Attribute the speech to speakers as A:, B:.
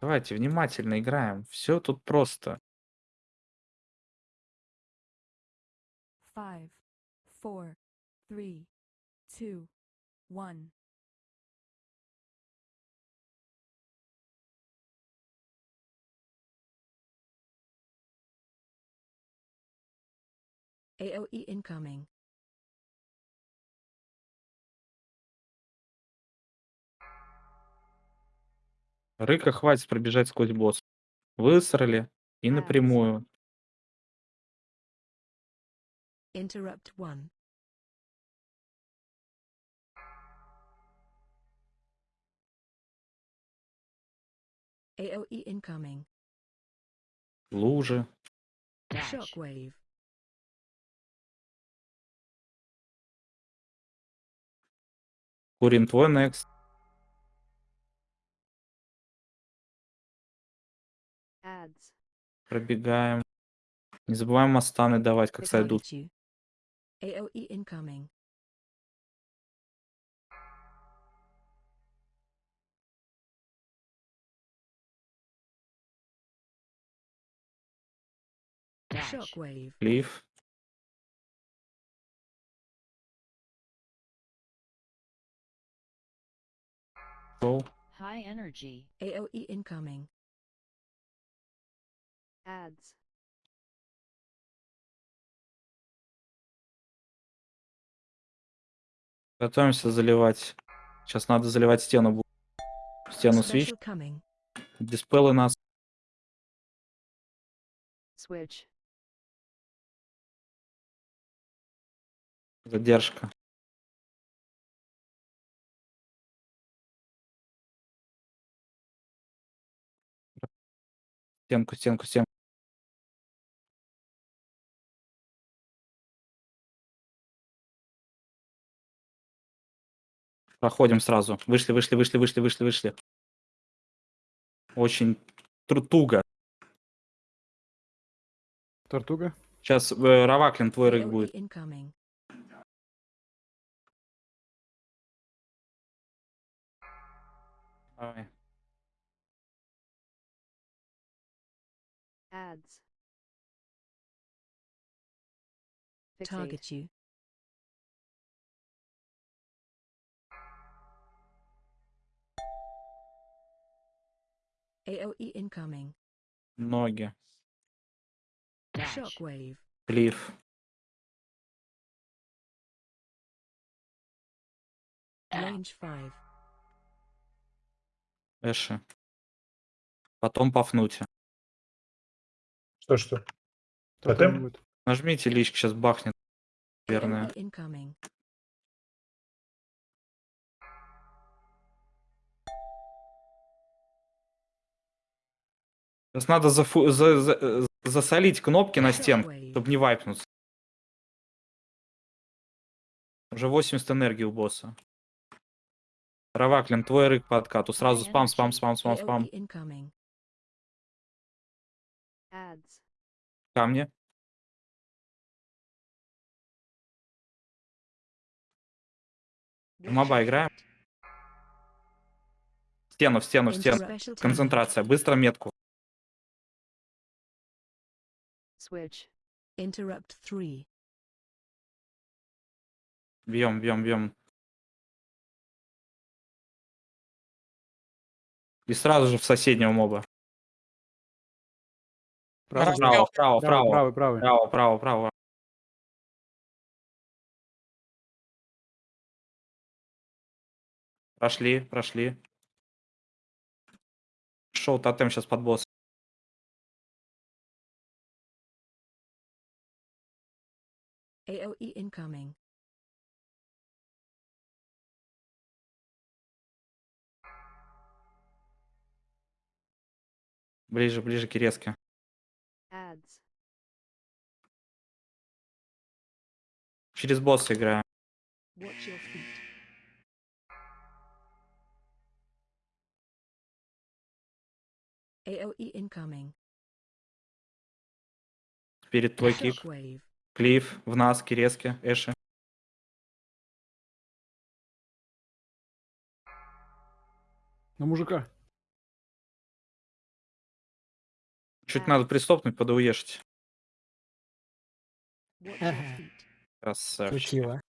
A: Давайте внимательно играем. Все тут просто.
B: Five, four, three, two, one. AOE incoming.
A: Рыка хватит пробежать сквозь босс. Высрали и напрямую.
B: Interrupt one. AOE incoming.
A: Лужи.
B: Shockwave.
A: Курим твой next. Пробегаем. Не забываем мастаны давать, как сойдут. Лив. Шел.
C: High energy.
B: AOE incoming.
C: Ads.
A: Готовимся заливать. Сейчас надо заливать стену. Стену свич.
B: Coming.
A: Диспелы нас.
C: Switch.
A: Задержка. Стенку, стенку, стенку. Проходим сразу. Вышли, вышли, вышли, вышли, вышли, вышли. Очень туго.
D: Тортуга?
A: Сейчас э, Раваклин твой рык будет. Давай.
C: Ads.
B: Target you. AOE incoming.
A: Ноги.
B: Shockwave.
A: Клифф.
B: Range 5.
A: Эши. Потом пафнуть.
E: Что, что?
D: Тотем
E: Тотем?
D: будет.
A: Нажмите лички, сейчас бахнет. Наверное.
B: AOE incoming.
A: Сейчас надо зафу- за- за- э, засолить кнопки на стенку,
B: Shockwave.
A: чтобы не вайпнуться. Уже 80 энергии у босса. Раваклин, твой рык по откату. Сразу спам, спам, спам, спам, спам. Камни. Моба играем. В стену, в стену, в стену. Концентрация. Быстро метку.
C: Switch.
B: Interrupt 3.
A: Бьем, бьем, бьем. И сразу же в соседнего моба. Право, право,
D: правый,
A: право.
D: правый, правый.
A: Право, право, право. Прошли, прошли. Шел тотем сейчас под босс.
B: AOE incoming.
A: Ближе, ближе к резке.
C: Ads.
A: Через босса играем.
B: Watch your feet. AOE incoming.
A: Перед твой кик.
B: Shockwave.
A: Клифф, в нас, Киреске, Эши.
D: На мужика.
A: Чуть надо пристопнуть,
B: feet.
A: Красавчик.
F: Крутила.